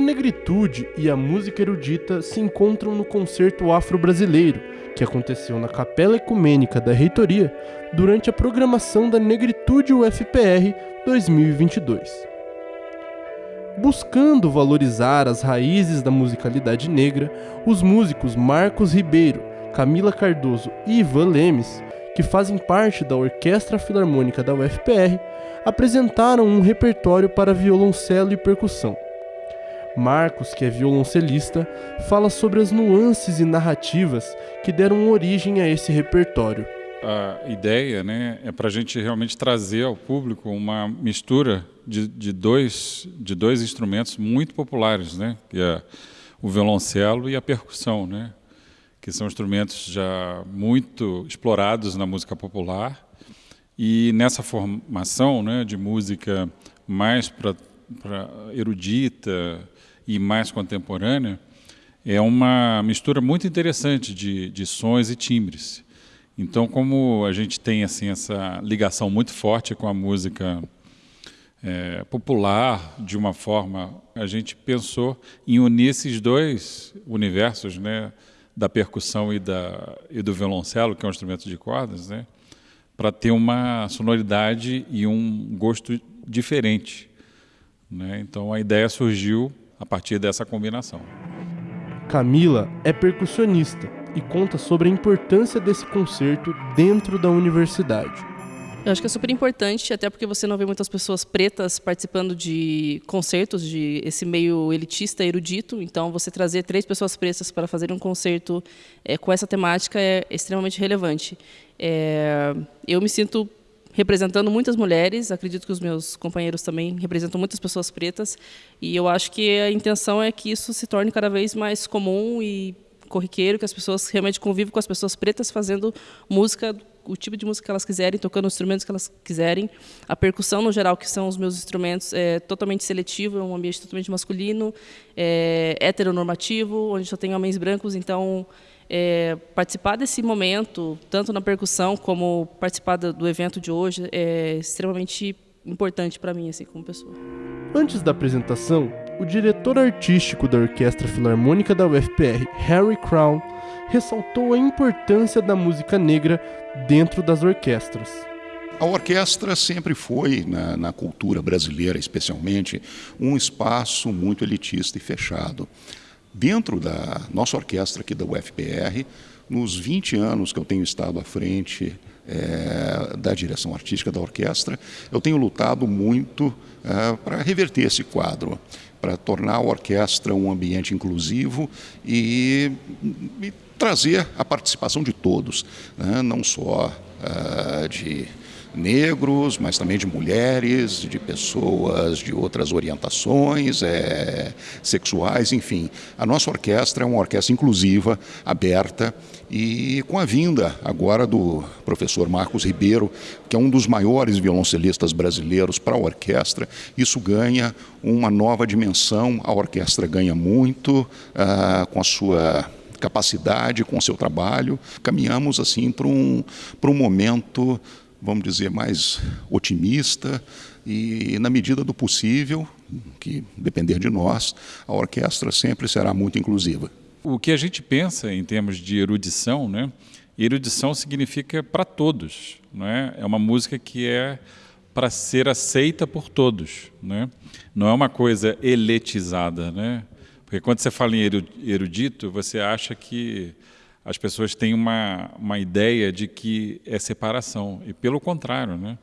A negritude e a música erudita se encontram no concerto afro-brasileiro, que aconteceu na Capela Ecumênica da Reitoria durante a programação da Negritude UFPR 2022. Buscando valorizar as raízes da musicalidade negra, os músicos Marcos Ribeiro, Camila Cardoso e Ivan Lemes, que fazem parte da Orquestra Filarmônica da UFPR, apresentaram um repertório para violoncelo e percussão. Marcos, que é violoncelista, fala sobre as nuances e narrativas que deram origem a esse repertório. A ideia né, é para a gente realmente trazer ao público uma mistura de, de, dois, de dois instrumentos muito populares, né, que é o violoncelo e a percussão, né, que são instrumentos já muito explorados na música popular. E nessa formação né, de música mais para erudita, e mais contemporânea, é uma mistura muito interessante de, de sons e timbres. Então, como a gente tem assim essa ligação muito forte com a música é, popular, de uma forma, a gente pensou em unir esses dois universos, né, da percussão e, da, e do violoncelo, que é um instrumento de cordas, né, para ter uma sonoridade e um gosto diferente. Né? Então, a ideia surgiu a partir dessa combinação. Camila é percussionista e conta sobre a importância desse concerto dentro da universidade. Eu acho que é super importante, até porque você não vê muitas pessoas pretas participando de concertos de esse meio elitista, erudito. Então, você trazer três pessoas pretas para fazer um concerto é, com essa temática é extremamente relevante. É, eu me sinto representando muitas mulheres, acredito que os meus companheiros também representam muitas pessoas pretas, e eu acho que a intenção é que isso se torne cada vez mais comum e corriqueiro, que as pessoas realmente convivem com as pessoas pretas fazendo música, o tipo de música que elas quiserem, tocando os instrumentos que elas quiserem. A percussão, no geral, que são os meus instrumentos, é totalmente seletivo, é um ambiente totalmente masculino, é heteronormativo, onde só tem homens brancos, então é, participar desse momento, tanto na percussão como participar do evento de hoje, é extremamente importante para mim, assim, como pessoa. Antes da apresentação, o diretor artístico da Orquestra Filarmônica da UFPR, Harry Crown, ressaltou a importância da música negra dentro das orquestras. A orquestra sempre foi, na, na, cultura brasileira especialmente, um espaço muito elitista e fechado. Dentro da nossa orquestra aqui da UFPR, nos 20 anos que eu tenho estado à frente é, da direção artística da orquestra, eu tenho lutado muito é, para reverter esse quadro, para tornar a orquestra um ambiente inclusivo e, e trazer a participação de todos, né? não só uh, de negros, mas também de mulheres, de pessoas de outras orientações é, sexuais, enfim. A nossa orquestra é uma orquestra inclusiva, aberta e com a vinda agora do professor Marcos Ribeiro, que é um dos maiores violoncelistas brasileiros para a orquestra, isso ganha uma nova dimensão, a orquestra ganha muito uh, com a sua capacidade, com o seu trabalho. Caminhamos assim para um, para um momento vamos dizer, mais otimista e, na medida do possível, que depender de nós, a orquestra sempre será muito inclusiva. O que a gente pensa em termos de erudição, né? Erudição significa para todos, não é? É uma música que é para ser aceita por todos, né? Não é uma coisa eletizada, né? Porque quando você fala em erudito, você acha que as pessoas têm uma, uma ideia de que é separação, e pelo contrário, né?